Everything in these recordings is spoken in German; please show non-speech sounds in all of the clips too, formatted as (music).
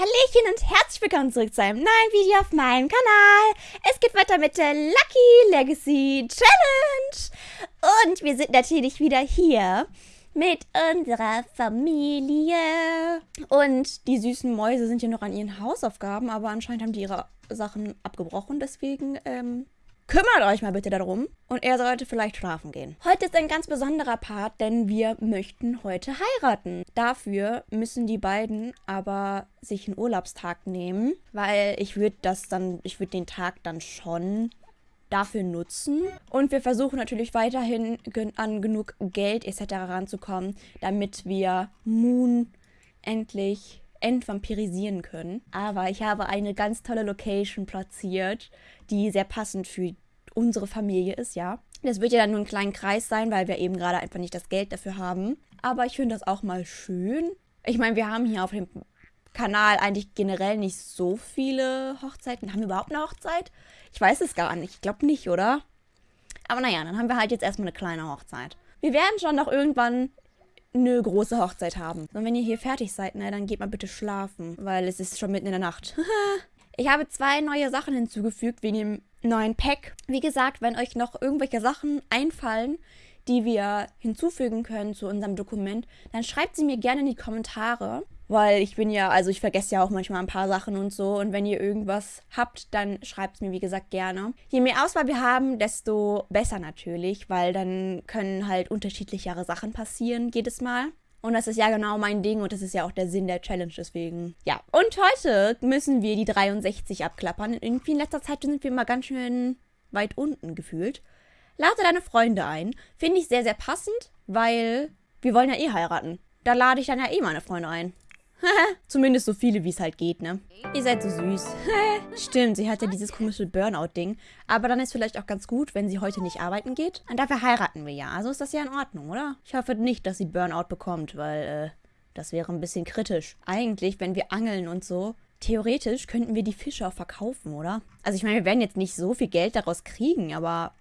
Hallöchen und herzlich willkommen zurück zu einem neuen Video auf meinem Kanal. Es geht weiter mit der Lucky Legacy Challenge. Und wir sind natürlich wieder hier mit unserer Familie. Und die süßen Mäuse sind ja noch an ihren Hausaufgaben, aber anscheinend haben die ihre Sachen abgebrochen. Deswegen ähm, Kümmert euch mal bitte darum und er sollte vielleicht schlafen gehen. Heute ist ein ganz besonderer Part, denn wir möchten heute heiraten. Dafür müssen die beiden aber sich einen Urlaubstag nehmen, weil ich würde das dann, ich würde den Tag dann schon dafür nutzen. Und wir versuchen natürlich weiterhin an genug Geld etc. ranzukommen, damit wir Moon endlich entvampirisieren können. Aber ich habe eine ganz tolle Location platziert, die sehr passend für unsere Familie ist, ja. Das wird ja dann nur ein kleiner Kreis sein, weil wir eben gerade einfach nicht das Geld dafür haben. Aber ich finde das auch mal schön. Ich meine, wir haben hier auf dem Kanal eigentlich generell nicht so viele Hochzeiten. Haben wir überhaupt eine Hochzeit? Ich weiß es gar nicht. Ich glaube nicht, oder? Aber naja, dann haben wir halt jetzt erstmal eine kleine Hochzeit. Wir werden schon noch irgendwann eine große Hochzeit haben. Und wenn ihr hier fertig seid, ne, dann geht mal bitte schlafen, weil es ist schon mitten in der Nacht. (laughs) ich habe zwei neue Sachen hinzugefügt wegen dem neuen Pack. Wie gesagt, wenn euch noch irgendwelche Sachen einfallen, die wir hinzufügen können zu unserem Dokument, dann schreibt sie mir gerne in die Kommentare. Weil ich bin ja, also ich vergesse ja auch manchmal ein paar Sachen und so. Und wenn ihr irgendwas habt, dann schreibt es mir, wie gesagt, gerne. Je mehr Auswahl wir haben, desto besser natürlich, weil dann können halt unterschiedlichere Sachen passieren jedes Mal. Und das ist ja genau mein Ding und das ist ja auch der Sinn der Challenge deswegen. Ja, und heute müssen wir die 63 abklappern. Irgendwie in letzter Zeit sind wir immer ganz schön weit unten gefühlt. Lade deine Freunde ein. Finde ich sehr, sehr passend, weil wir wollen ja eh heiraten. Da lade ich dann ja eh meine Freunde ein. (laughs) Zumindest so viele, wie es halt geht, ne? Ihr seid so süß. (laughs) Stimmt, sie hat ja dieses komische Burnout-Ding. Aber dann ist vielleicht auch ganz gut, wenn sie heute nicht arbeiten geht. Und dafür heiraten wir ja. Also ist das ja in Ordnung, oder? Ich hoffe nicht, dass sie Burnout bekommt, weil, äh, das wäre ein bisschen kritisch. Eigentlich, wenn wir angeln und so, theoretisch könnten wir die Fische auch verkaufen, oder? Also ich meine, wir werden jetzt nicht so viel Geld daraus kriegen, aber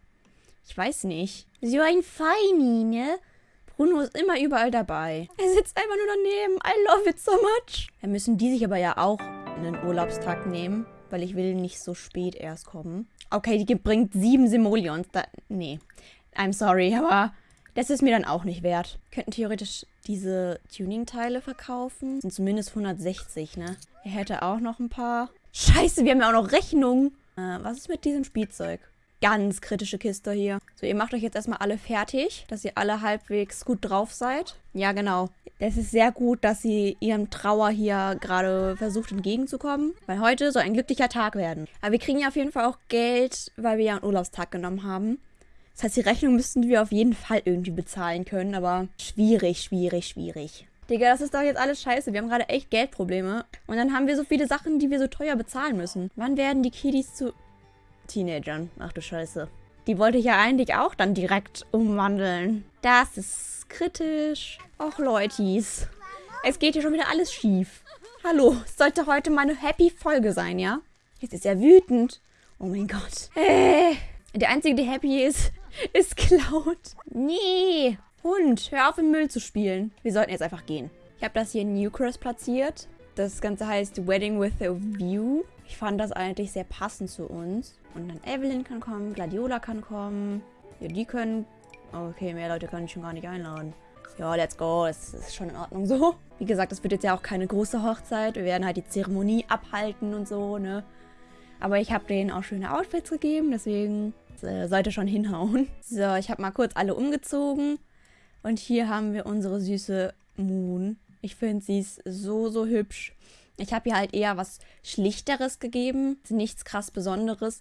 ich weiß nicht. So ein Feini, ne? Bruno ist immer überall dabei. Er sitzt einfach nur daneben. I love it so much. Dann müssen die sich aber ja auch einen Urlaubstag nehmen, weil ich will nicht so spät erst kommen. Okay, die bringt sieben Simoleons. Da, nee, I'm sorry, aber das ist mir dann auch nicht wert. Könnten theoretisch diese Tuning-Teile verkaufen. Sind zumindest 160, ne? Er hätte auch noch ein paar. Scheiße, wir haben ja auch noch Rechnungen. Äh, was ist mit diesem Spielzeug? Ganz kritische Kiste hier. So, ihr macht euch jetzt erstmal alle fertig, dass ihr alle halbwegs gut drauf seid. Ja, genau. Es ist sehr gut, dass sie ihrem Trauer hier gerade versucht entgegenzukommen, weil heute soll ein glücklicher Tag werden. Aber wir kriegen ja auf jeden Fall auch Geld, weil wir ja einen Urlaubstag genommen haben. Das heißt, die Rechnung müssten wir auf jeden Fall irgendwie bezahlen können, aber schwierig, schwierig, schwierig. Digga, das ist doch jetzt alles scheiße. Wir haben gerade echt Geldprobleme. Und dann haben wir so viele Sachen, die wir so teuer bezahlen müssen. Wann werden die Kiddies zu... Teenagern. Ach du Scheiße. Die wollte ich ja eigentlich auch dann direkt umwandeln. Das ist kritisch. Och, Leutis. Es geht hier schon wieder alles schief. Hallo, es sollte heute meine Happy-Folge sein, ja? Jetzt ist er wütend. Oh mein Gott. Äh, der Einzige, der happy ist, (laughs) ist Cloud. Nee. Hund, hör auf im Müll zu spielen. Wir sollten jetzt einfach gehen. Ich habe das hier in Newcross platziert. Das Ganze heißt Wedding with a View. Ich fand das eigentlich sehr passend zu uns. Und dann Evelyn kann kommen, Gladiola kann kommen. Ja, die können... Okay, mehr Leute kann ich schon gar nicht einladen. Ja, let's go. Das ist schon in Ordnung so. Wie gesagt, das wird jetzt ja auch keine große Hochzeit. Wir werden halt die Zeremonie abhalten und so, ne? Aber ich habe denen auch schöne Outfits gegeben, deswegen äh, sollte schon hinhauen. So, ich habe mal kurz alle umgezogen. Und hier haben wir unsere süße Moon. Ich finde, sie ist so, so hübsch. Ich habe ihr halt eher was Schlichteres gegeben, nichts krass Besonderes,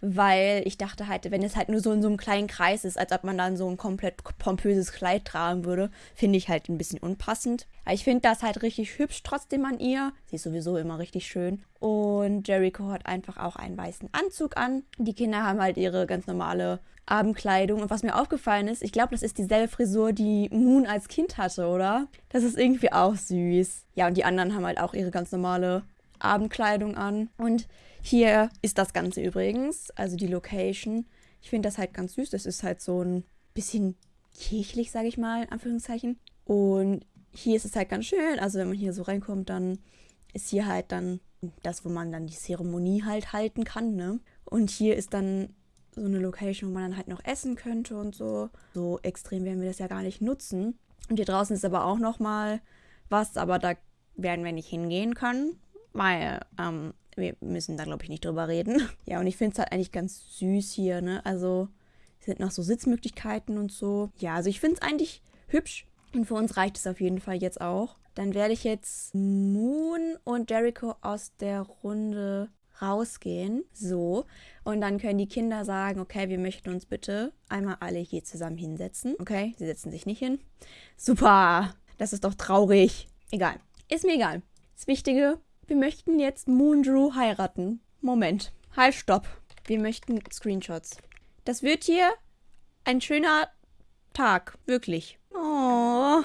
weil ich dachte halt, wenn es halt nur so in so einem kleinen Kreis ist, als ob man dann so ein komplett pompöses Kleid tragen würde, finde ich halt ein bisschen unpassend. Aber ich finde das halt richtig hübsch trotzdem an ihr. Sie ist sowieso immer richtig schön. Und Jericho hat einfach auch einen weißen Anzug an. Die Kinder haben halt ihre ganz normale Abendkleidung. Und was mir aufgefallen ist, ich glaube, das ist dieselbe Frisur, die Moon als Kind hatte, oder? Das ist irgendwie auch süß. Ja, und die anderen haben halt auch ihre ganz normale Abendkleidung an. Und hier ist das Ganze übrigens, also die Location. Ich finde das halt ganz süß. Das ist halt so ein bisschen kirchlich, sage ich mal, in Anführungszeichen. Und hier ist es halt ganz schön. Also wenn man hier so reinkommt, dann ist hier halt dann das, wo man dann die Zeremonie halt halten kann, ne? Und hier ist dann so eine Location, wo man dann halt noch essen könnte und so. So extrem werden wir das ja gar nicht nutzen. Und hier draußen ist aber auch noch mal was, aber da werden wir nicht hingehen können, weil ähm, wir müssen da, glaube ich, nicht drüber reden. (laughs) Ja, und ich finde es halt eigentlich ganz süß hier, ne? Also, es sind noch so Sitzmöglichkeiten und so. Ja, also ich finde es eigentlich hübsch. Und für uns reicht es auf jeden Fall jetzt auch. Dann werde ich jetzt Moon und Jericho aus der Runde rausgehen. So. Und dann können die Kinder sagen, okay, wir möchten uns bitte einmal alle hier zusammen hinsetzen. Okay, sie setzen sich nicht hin. Super. Das ist doch traurig. Egal. Ist mir egal. Das Wichtige, wir möchten jetzt Moondrew heiraten. Moment. Halt, stopp. Wir möchten Screenshots. Das wird hier ein schöner Tag. Wirklich. Oh,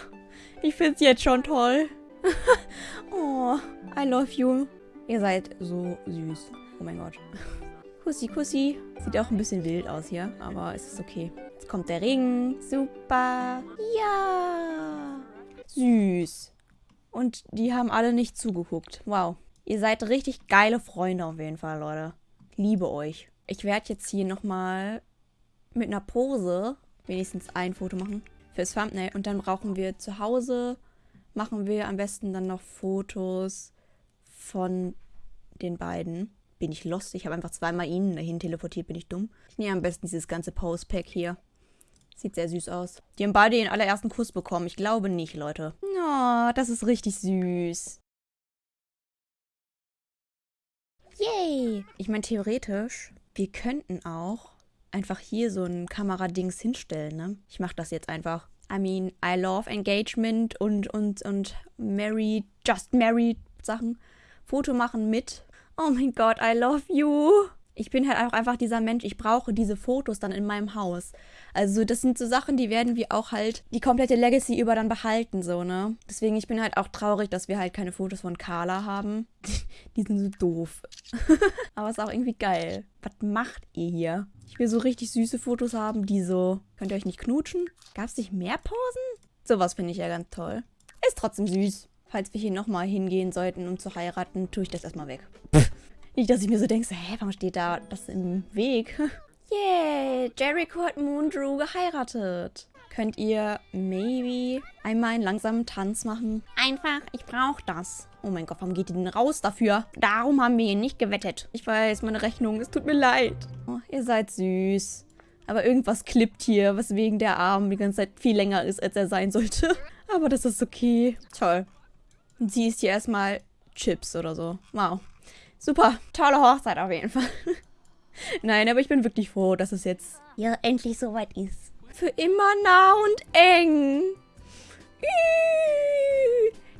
ich find's jetzt schon toll. (laughs) oh, I love you. Ihr seid so süß. Oh mein Gott. Kussi, Kussi. Sieht auch ein bisschen wild aus hier, aber es ist okay. Jetzt kommt der Ring. Super. Ja. Süß. Und die haben alle nicht zugeguckt. Wow. Ihr seid richtig geile Freunde auf jeden Fall, Leute. Liebe euch. Ich werde jetzt hier nochmal mit einer Pose wenigstens ein Foto machen fürs Thumbnail. Und dann brauchen wir zu Hause, machen wir am besten dann noch Fotos von den beiden. Bin ich lost? Ich habe einfach zweimal ihnen dahin teleportiert, bin ich dumm. Ich nehme am besten dieses ganze Pose-Pack hier. Sieht sehr süß aus. Die haben beide den allerersten Kuss bekommen. Ich glaube nicht, Leute. Oh, das ist richtig süß. Yay! Ich meine, theoretisch, wir könnten auch einfach hier so ein Kameradings hinstellen, ne? Ich mache das jetzt einfach. I mean, I love Engagement und, und, und Married, Just Married Sachen. Foto machen mit. Oh mein Gott, I love you. Ich bin halt auch einfach dieser Mensch, ich brauche diese Fotos dann in meinem Haus. Also das sind so Sachen, die werden wir auch halt die komplette Legacy über dann behalten, so, ne? Deswegen, ich bin halt auch traurig, dass wir halt keine Fotos von Carla haben. (laughs) die sind so doof. (laughs) Aber ist auch irgendwie geil. Was macht ihr hier? Ich will so richtig süße Fotos haben, die so... Könnt ihr euch nicht knutschen? Gab es nicht mehr Posen? Sowas finde ich ja ganz toll. Ist trotzdem süß. Falls wir hier nochmal hingehen sollten, um zu heiraten, tue ich das erstmal weg. (laughs) Nicht, dass ich mir so denke, hä, warum steht da das im Weg? (laughs) Yay, Jericho hat Moondrew geheiratet. Könnt ihr maybe einmal einen langsamen Tanz machen? Einfach, ich brauche das. Oh mein Gott, warum geht ihr denn raus dafür? Darum haben wir ihn nicht gewettet. Ich weiß, meine Rechnung, es tut mir leid. Oh, ihr seid süß. Aber irgendwas klippt hier, weswegen der Arm die ganze Zeit viel länger ist, als er sein sollte. (laughs) Aber das ist okay. Toll. Und sie ist hier erstmal Chips oder so. Wow. Super, tolle Hochzeit auf jeden Fall. (laughs) Nein, aber ich bin wirklich froh, dass es jetzt ja endlich soweit ist. Für immer nah und eng.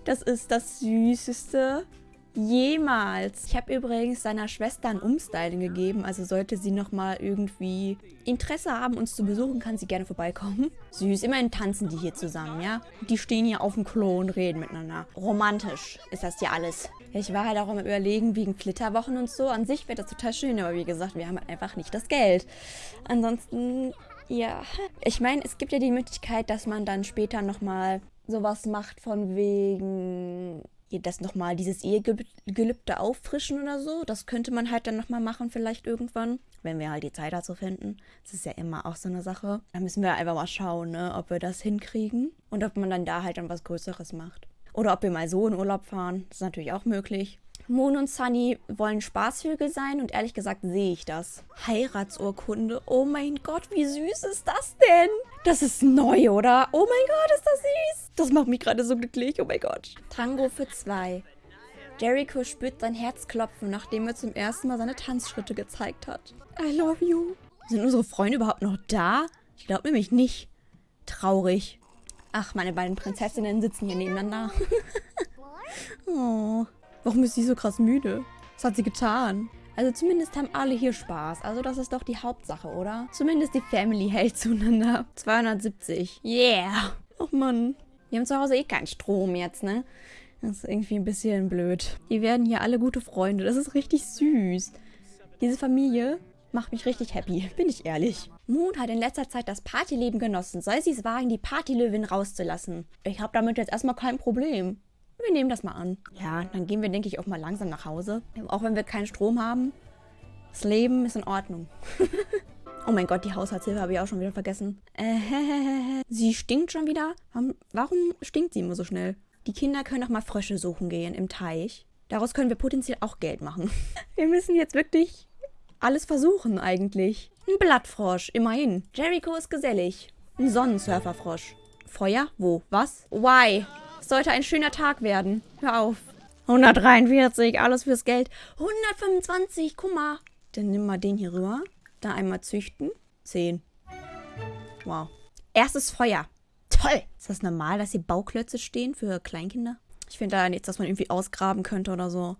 Das ist das Süßeste jemals. Ich habe übrigens seiner Schwester ein Umstyling gegeben, also sollte sie nochmal irgendwie Interesse haben, uns zu besuchen, kann sie gerne vorbeikommen. Süß, immerhin tanzen die hier zusammen, ja? Die stehen hier auf dem Klo und reden miteinander. Romantisch ist das hier alles. Ich war halt auch immer überlegen, wegen Flitterwochen und so. An sich wäre das total schön, aber wie gesagt, wir haben halt einfach nicht das Geld. Ansonsten, ja. Ich meine, es gibt ja die Möglichkeit, dass man dann später nochmal sowas macht von wegen das nochmal, dieses Ehegelübde auffrischen oder so. Das könnte man halt dann nochmal machen, vielleicht irgendwann, wenn wir halt die Zeit dazu finden. Das ist ja immer auch so eine Sache. Da müssen wir einfach mal schauen, ne, ob wir das hinkriegen und ob man dann da halt dann was Größeres macht. Oder ob wir mal so in Urlaub fahren. Das ist natürlich auch möglich. Moon und Sunny wollen Spaßvögel sein und ehrlich gesagt sehe ich das. Heiratsurkunde. Oh mein Gott, wie süß ist das denn? Das ist neu, oder? Oh mein Gott, ist das süß. Das macht mich gerade so glücklich. Oh mein Gott. Tango für zwei. Jericho spürt sein Herz klopfen, nachdem er zum ersten Mal seine Tanzschritte gezeigt hat. I love you. Sind unsere Freunde überhaupt noch da? Ich glaube nämlich nicht. Traurig. Ach, meine beiden Prinzessinnen sitzen hier nebeneinander. (laughs) oh. Warum ist sie so krass müde? Was hat sie getan? Also zumindest haben alle hier Spaß. Also das ist doch die Hauptsache, oder? Zumindest die Family hält zueinander. 270. Yeah. Och Mann. Wir haben zu Hause eh keinen Strom jetzt, ne? Das ist irgendwie ein bisschen blöd. Die werden hier alle gute Freunde. Das ist richtig süß. Diese Familie macht mich richtig happy, bin ich ehrlich. Moon hat in letzter Zeit das Partyleben genossen. Soll sie es wagen, die Partylöwin rauszulassen? Ich habe damit jetzt erstmal kein Problem. Wir nehmen das mal an. Ja, dann gehen wir, denke ich, auch mal langsam nach Hause. Auch wenn wir keinen Strom haben. Das Leben ist in Ordnung. (laughs) oh mein Gott, die Haushaltshilfe habe ich auch schon wieder vergessen. Äh, (laughs) sie stinkt schon wieder? Warum, stinkt sie immer so schnell? Die Kinder können doch mal Frösche suchen gehen im Teich. Daraus können wir potenziell auch Geld machen. (laughs) Wir müssen jetzt wirklich alles versuchen eigentlich. Ein Blattfrosch, immerhin. Jericho ist gesellig. Ein Sonnensurferfrosch. Feuer? Wo? Was? Why? Sollte ein schöner Tag werden. Hör auf. 143, alles fürs Geld. 125, guck mal. Dann nimm mal den hier rüber. Da einmal züchten. 10. Wow. Erstes Feuer. Toll. Ist das normal, dass hier Bauklötze stehen für Kleinkinder? Ich finde da nichts, dass man irgendwie ausgraben könnte oder so.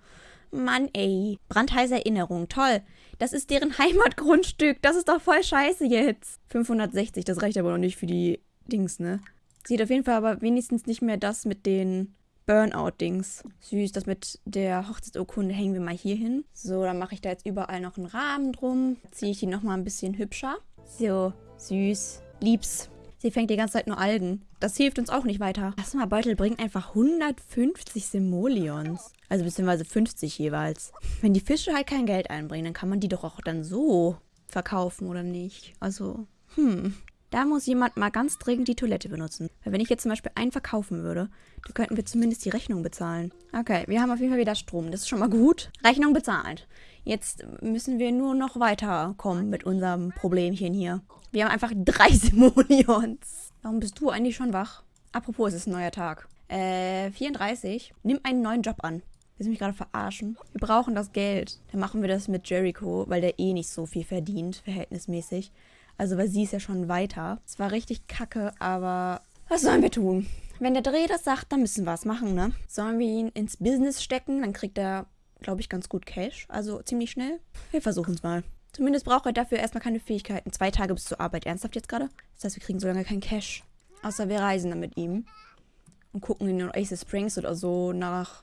Mann, ey. Brandheiße Erinnerung. Toll. Das ist deren (laughs) Heimatgrundstück. Das ist doch voll scheiße jetzt. 560, das reicht aber noch nicht für die Dings, ne? Sieht auf jeden Fall aber wenigstens nicht mehr das mit den Burnout-Dings. Süß, das mit der Hochzeitsurkunde hängen wir mal hier hin. So, dann mache ich da jetzt überall noch einen Rahmen drum. Ziehe ich die nochmal ein bisschen hübscher. So, süß. Liebs. Sie fängt die ganze Zeit nur Algen. Das hilft uns auch nicht weiter. Das mal Beutel bringt einfach 150 Simoleons. Also beziehungsweise 50 jeweils. Wenn die Fische halt kein Geld einbringen, dann kann man die doch auch dann so verkaufen, oder nicht? Also, hm. Da muss jemand mal ganz dringend die Toilette benutzen. Weil wenn ich jetzt zum Beispiel einen verkaufen würde, dann könnten wir zumindest die Rechnung bezahlen. Okay, wir haben auf jeden Fall wieder Strom. Das ist schon mal gut. Rechnung bezahlt. Jetzt müssen wir nur noch weiterkommen mit unserem Problemchen hier. Wir haben einfach drei (laughs) Simoleons. Warum bist du eigentlich schon wach? Apropos, es ist ein neuer Tag. Äh, 34. Nimm einen neuen Job an. Willst du mich gerade verarschen? Wir brauchen das Geld. Dann machen wir das mit Jericho, weil der eh nicht so viel verdient, verhältnismäßig. Also, weil sie ist ja schon weiter. Es war richtig kacke, aber was sollen wir tun? Wenn der Dreh das sagt, dann müssen wir es machen, ne? Sollen wir ihn ins Business stecken? Dann kriegt er, glaube ich, ganz gut Cash. Also ziemlich schnell. Wir versuchen es mal. Zumindest braucht er dafür erstmal keine Fähigkeiten. Zwei Tage bis zur Arbeit. Ernsthaft jetzt gerade? Das heißt, wir kriegen so lange kein Cash. Außer wir reisen dann mit ihm. Und gucken in den Oasis Springs oder so nach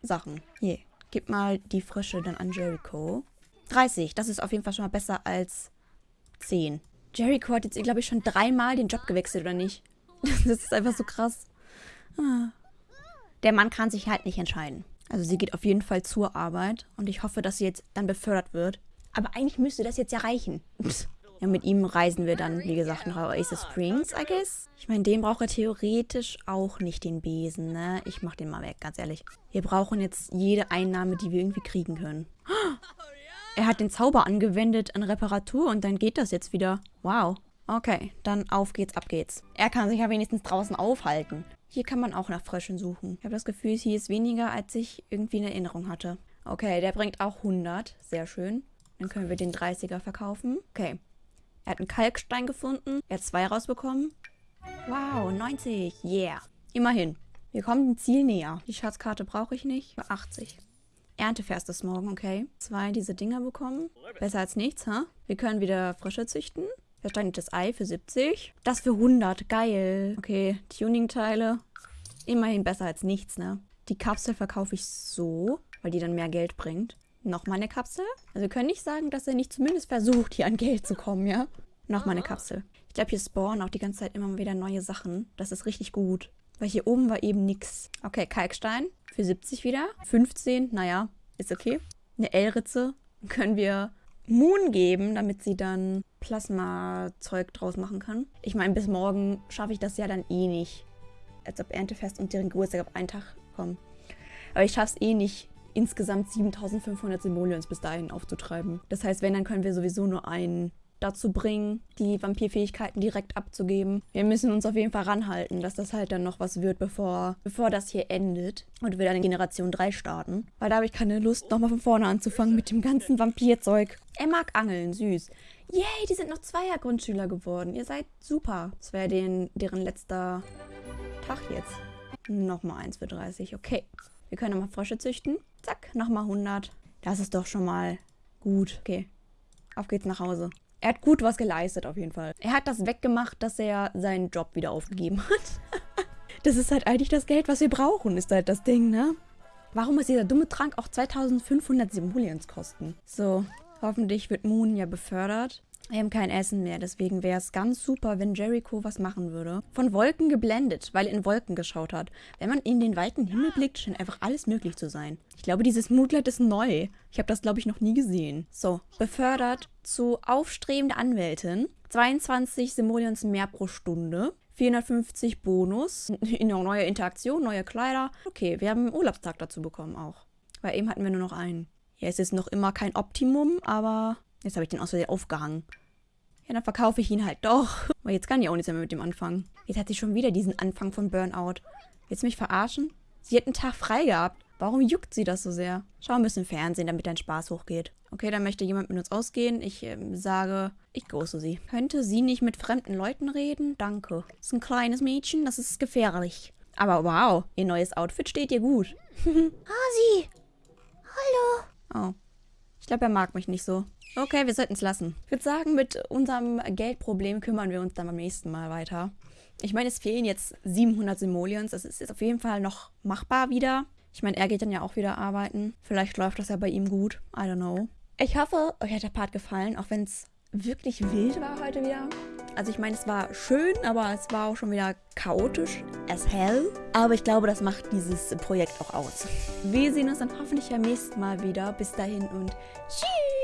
Sachen. Hier, gib mal die Frische dann an Jericho. 30, das ist auf jeden Fall schon mal besser als 10. Jericho hat jetzt, glaube ich, schon dreimal den Job gewechselt, oder nicht? (laughs) Das ist einfach so krass. Ah. Der Mann kann sich halt nicht entscheiden. Also sie geht auf jeden Fall zur Arbeit und ich hoffe, dass sie jetzt dann befördert wird. Aber eigentlich müsste das jetzt ja reichen. Ja, mit ihm reisen wir dann, wie gesagt, nach Oasis Springs, I guess. Ich meine, den braucht er theoretisch auch nicht, den Besen, ne? Ich mach den mal weg, ganz ehrlich. Wir brauchen jetzt jede Einnahme, die wir irgendwie kriegen können. Er hat den Zauber angewendet an Reparatur und dann geht das jetzt wieder. Wow. Okay, dann auf geht's, ab geht's. Er kann sich ja wenigstens draußen aufhalten. Hier kann man auch nach Fröschen suchen. Ich habe das Gefühl, hier ist weniger, als ich irgendwie in Erinnerung hatte. Okay, der bringt auch 100. Sehr schön. Dann können wir den 30er verkaufen. Okay. Er hat einen Kalkstein gefunden. Er hat zwei rausbekommen. Wow, 90. Yeah. Immerhin. Wir kommen dem Ziel näher. Die Schatzkarte brauche ich nicht. 80. Erntefest ist morgen, okay. Zwei diese Dinger bekommen. Besser als nichts, ha? Huh? Wir können wieder Frösche züchten. Versteinertes Ei für 70. Das für 100. Geil. Okay, Tuning-Teile. Immerhin besser als nichts, ne? Die Kapsel verkaufe ich so, weil die dann mehr Geld bringt. Nochmal eine Kapsel. Also wir können nicht sagen, dass er nicht zumindest versucht, hier an Geld zu kommen, ja? Nochmal eine Kapsel. Ich glaube, hier spawnen auch die ganze Zeit immer wieder neue Sachen. Das ist richtig gut. Weil hier oben war eben nichts. Okay, Kalkstein für 70 wieder. 15, naja, ist okay. Eine L-Ritze können wir Moon geben, damit sie dann Plasma-Zeug draus machen kann. Ich meine, bis morgen schaffe ich das ja dann eh nicht. Als ob Erntefest und deren Geburtstag auf einen Tag kommen. Aber ich schaffe es eh nicht, insgesamt 7500 Simoleons bis dahin aufzutreiben. Das heißt, wenn, dann können wir sowieso nur einen dazu bringen, die Vampirfähigkeiten direkt abzugeben. Wir müssen uns auf jeden Fall ranhalten, dass das halt dann noch was wird, bevor, bevor das hier endet und wir dann in Generation 3 starten. Weil da habe ich keine Lust, nochmal von vorne anzufangen mit dem ganzen Vampirzeug. Er mag Angeln, süß. Yay, die sind noch Zweier-Grundschüler geworden. Ihr seid super. Das wäre deren letzter Tag jetzt. Nochmal 1 für 30, okay. Wir können nochmal Frösche züchten. Zack, nochmal 100. Das ist doch schon mal gut. Okay, auf geht's nach Hause. Er hat gut was geleistet auf jeden Fall. Er hat das weggemacht, dass er seinen Job wieder aufgegeben hat. (laughs) das ist halt eigentlich das Geld, was wir brauchen, ist halt das Ding, ne? Warum muss dieser dumme Trank auch 2500 Simoleons kosten? So, hoffentlich wird Moon ja befördert. Wir haben kein Essen mehr, deswegen wäre es ganz super, wenn Jericho was machen würde. Von Wolken geblendet, weil er in Wolken geschaut hat. Wenn man in den weiten Himmel blickt, scheint einfach alles möglich zu sein. Ich glaube, dieses Moodlight ist neu. Ich habe das, glaube ich, noch nie gesehen. So, befördert zu aufstrebende Anwältin. 22 Simoleons mehr pro Stunde. 450 Bonus. (laughs) Neue Interaktion, neue Kleider. Okay, wir haben einen Urlaubstag dazu bekommen auch. Weil eben hatten wir nur noch einen. Ja, es ist noch immer kein Optimum, aber Jetzt habe ich den aus Versehen aufgehangen. Ja, dann verkaufe ich ihn halt doch. (laughs) Aber jetzt kann ich auch nichts mehr mit dem anfangen. Jetzt hat sie schon wieder diesen Anfang von Burnout. Willst du mich verarschen? Sie hat einen Tag frei gehabt. Warum juckt sie das so sehr? Schau ein bisschen Fernsehen, damit dein Spaß hochgeht. Okay, dann möchte jemand mit uns ausgehen. Ich äh, sage, ich große sie. Könnte sie nicht mit fremden Leuten reden? Danke. Das ist ein kleines Mädchen, das ist gefährlich. Aber wow, ihr neues Outfit steht ihr gut. (laughs) Hasi! Hallo! Oh. Ich glaube, er mag mich nicht so. Okay, wir sollten es lassen. Ich würde sagen, mit unserem Geldproblem kümmern wir uns dann beim nächsten Mal weiter. Ich meine, es fehlen jetzt 700 Simoleons. Das ist jetzt auf jeden Fall noch machbar wieder. Ich meine, er geht dann ja auch wieder arbeiten. Vielleicht läuft das ja bei ihm gut. I don't know. Ich hoffe, euch hat der Part gefallen, auch wenn es wirklich wild war heute wieder. Also ich meine, es war schön, aber es war auch schon wieder chaotisch as hell. Aber ich glaube, das macht dieses Projekt auch aus. Wir sehen uns dann hoffentlich beim nächsten Mal wieder. Bis dahin und tschüss!